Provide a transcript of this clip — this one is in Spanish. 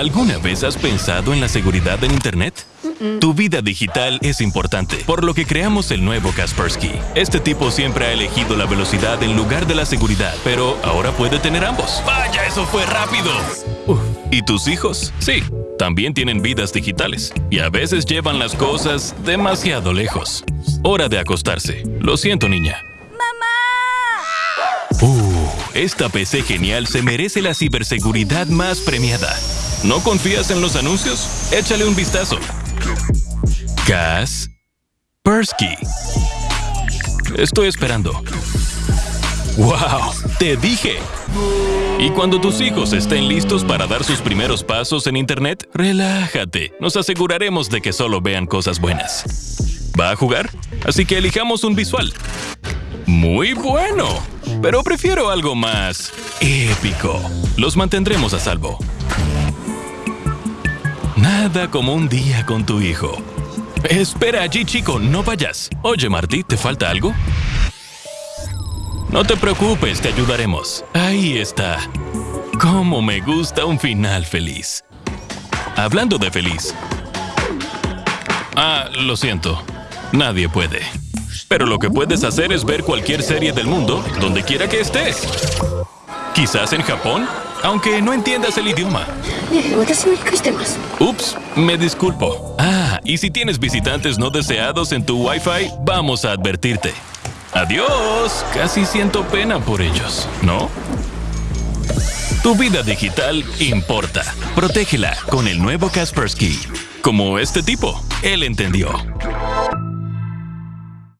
¿Alguna vez has pensado en la seguridad en Internet? Tu vida digital es importante, por lo que creamos el nuevo Kaspersky. Este tipo siempre ha elegido la velocidad en lugar de la seguridad, pero ahora puede tener ambos. ¡Vaya, eso fue rápido! ¿Y tus hijos? Sí, también tienen vidas digitales, y a veces llevan las cosas demasiado lejos. Hora de acostarse. Lo siento, niña. Uh, esta PC genial se merece la ciberseguridad más premiada. ¿No confías en los anuncios? Échale un vistazo. Gas Persky. Estoy esperando. ¡Wow! ¡Te dije! Y cuando tus hijos estén listos para dar sus primeros pasos en Internet, relájate. Nos aseguraremos de que solo vean cosas buenas. ¿Va a jugar? Así que elijamos un visual. Muy bueno, pero prefiero algo más épico. Los mantendremos a salvo. Nada como un día con tu hijo. Espera allí, chico, no vayas. Oye, Marty, ¿te falta algo? No te preocupes, te ayudaremos. Ahí está. Cómo me gusta un final feliz. Hablando de feliz. Ah, lo siento. Nadie puede. Pero lo que puedes hacer es ver cualquier serie del mundo, donde quiera que estés. Quizás en Japón, aunque no entiendas el idioma. Ups, me disculpo. Ah, y si tienes visitantes no deseados en tu Wi-Fi, vamos a advertirte. Adiós. Casi siento pena por ellos, ¿no? Tu vida digital importa. Protégela con el nuevo Kaspersky. Como este tipo, él entendió.